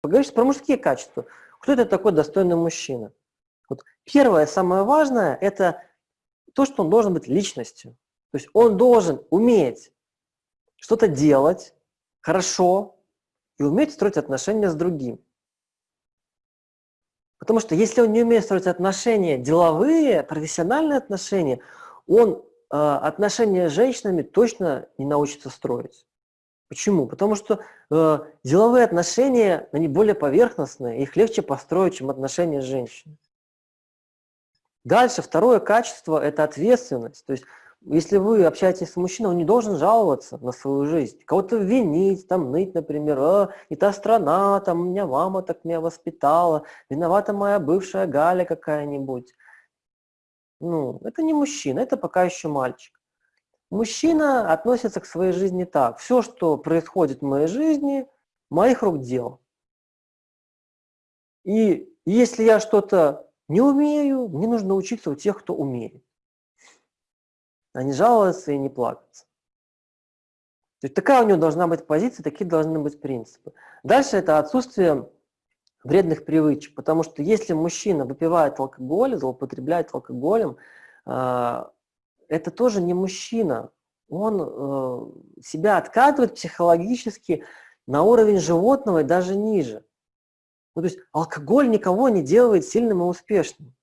Поговоришь про мужские качества. Кто это такой достойный мужчина? Вот первое, самое важное, это то, что он должен быть личностью. То есть он должен уметь что-то делать хорошо и уметь строить отношения с другим. Потому что если он не умеет строить отношения деловые, профессиональные отношения, он э, отношения с женщинами точно не научится строить. Почему? Потому что э, деловые отношения, они более поверхностные, их легче построить, чем отношения с женщиной. Дальше, второе качество – это ответственность. То есть если вы общаетесь с мужчиной, он не должен жаловаться на свою жизнь. Кого-то винить, там, ныть, например, а, не та страна, там, у меня мама так меня воспитала, виновата моя бывшая Галя какая-нибудь. Ну, это не мужчина, это пока еще мальчик. Мужчина относится к своей жизни так. Все, что происходит в моей жизни, моих рук дело. И если я что-то не умею, мне нужно учиться у тех, кто умеет а не жаловаться и не плакаться. То есть такая у него должна быть позиция, такие должны быть принципы. Дальше это отсутствие вредных привычек, потому что если мужчина выпивает алкоголь, злоупотребляет алкоголем, а, это тоже не мужчина. Он э, себя откатывает психологически на уровень животного и даже ниже. Ну, то есть алкоголь никого не делает сильным и успешным.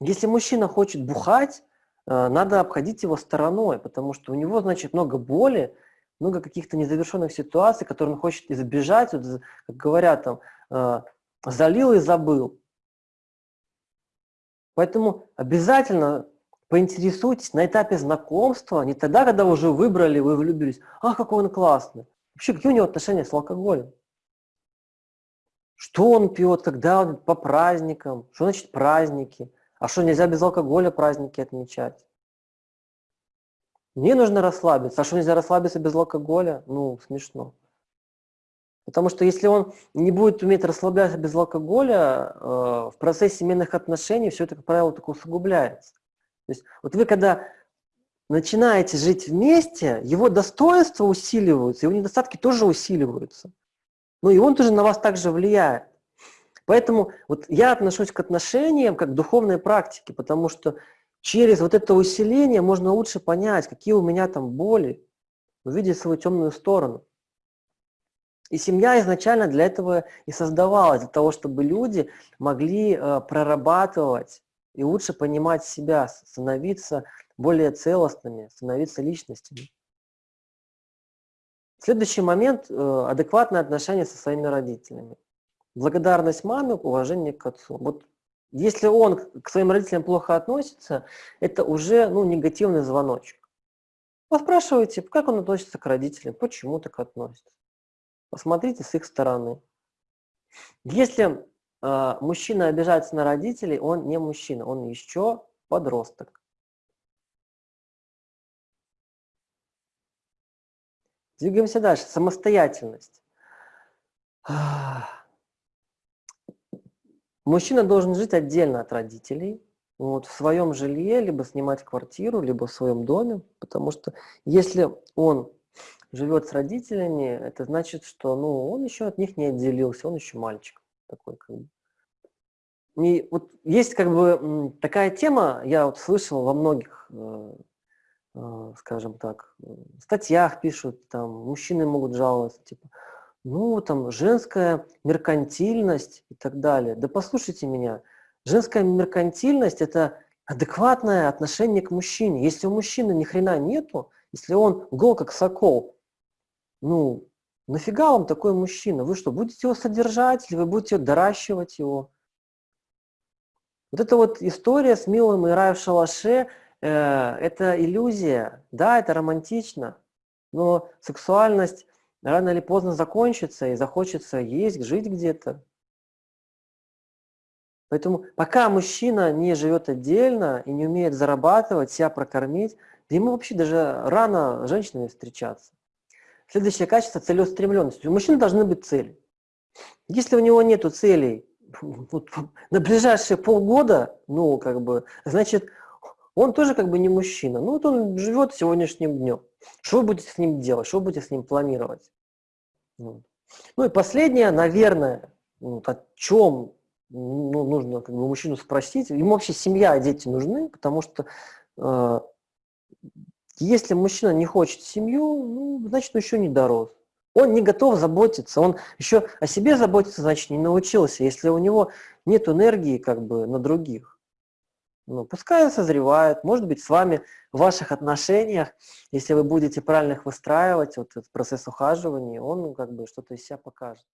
Если мужчина хочет бухать, Э, надо обходить его стороной, потому что у него, значит, много боли, много каких-то незавершенных ситуаций, которые он хочет избежать, вот, как говорят там, э, залил и забыл. Поэтому обязательно поинтересуйтесь на этапе знакомства, не тогда, когда уже выбрали, вы влюбились, ах, какой он классный. Вообще, какие у него отношения с алкоголем? Что он пьет, когда он по праздникам, что значит праздники? А что, нельзя без алкоголя праздники отмечать? Мне нужно расслабиться. А что, нельзя расслабиться без алкоголя? Ну, смешно. Потому что если он не будет уметь расслабляться без алкоголя, э, в процессе семейных отношений все это, как правило, только усугубляется. То есть вот вы когда начинаете жить вместе, его достоинства усиливаются, его недостатки тоже усиливаются. Ну и он тоже на вас также влияет. Поэтому вот я отношусь к отношениям как к духовной практике, потому что через вот это усиление можно лучше понять, какие у меня там боли, увидеть свою темную сторону. И семья изначально для этого и создавалась, для того, чтобы люди могли э, прорабатывать и лучше понимать себя, становиться более целостными, становиться личностями. Следующий момент э, – адекватное отношение со своими родителями благодарность маме, уважение к отцу. Вот если он к своим родителям плохо относится, это уже ну, негативный звоночек. Поспрашивайте, как он относится к родителям, почему так относится. Посмотрите с их стороны. Если мужчина обижается на родителей, он не мужчина, он еще подросток. Двигаемся дальше. Самостоятельность. Мужчина должен жить отдельно от родителей, вот, в своем жилье, либо снимать квартиру, либо в своем доме, потому что если он живет с родителями, это значит, что ну, он еще от них не отделился, он еще мальчик такой. Как бы. И вот есть как бы такая тема, я вот слышал во многих, э, э, скажем так, статьях пишут, там мужчины могут жаловаться, типа, ну, там, женская меркантильность и так далее. Да послушайте меня, женская меркантильность – это адекватное отношение к мужчине. Если у мужчины ни хрена нету, если он гол как сокол, ну, нафига вам такой мужчина? Вы что, будете его содержать или вы будете доращивать его? Вот эта вот история с милым и рай в шалаше э, – это иллюзия. Да, это романтично, но сексуальность рано или поздно закончится и захочется есть, жить где-то. Поэтому пока мужчина не живет отдельно и не умеет зарабатывать, себя прокормить, ему вообще даже рано женщинами встречаться. Следующее качество – целеустремленность. У мужчины должны быть цели. Если у него нет целей вот, на ближайшие полгода, ну, как бы, значит, он тоже как бы не мужчина. Ну, вот он живет сегодняшним днем. Что вы будете с ним делать? Что вы будете с ним планировать? Вот. Ну и последнее, наверное, вот о чем ну, нужно как бы мужчину спросить. Ему вообще семья и дети нужны, потому что э, если мужчина не хочет семью, ну, значит, он еще не дорос. Он не готов заботиться, он еще о себе заботиться, значит, не научился, если у него нет энергии как бы на других. Ну, пускай созревает, может быть, с вами в ваших отношениях, если вы будете правильно их выстраивать, вот этот процесс ухаживания, он как бы что-то из себя покажет.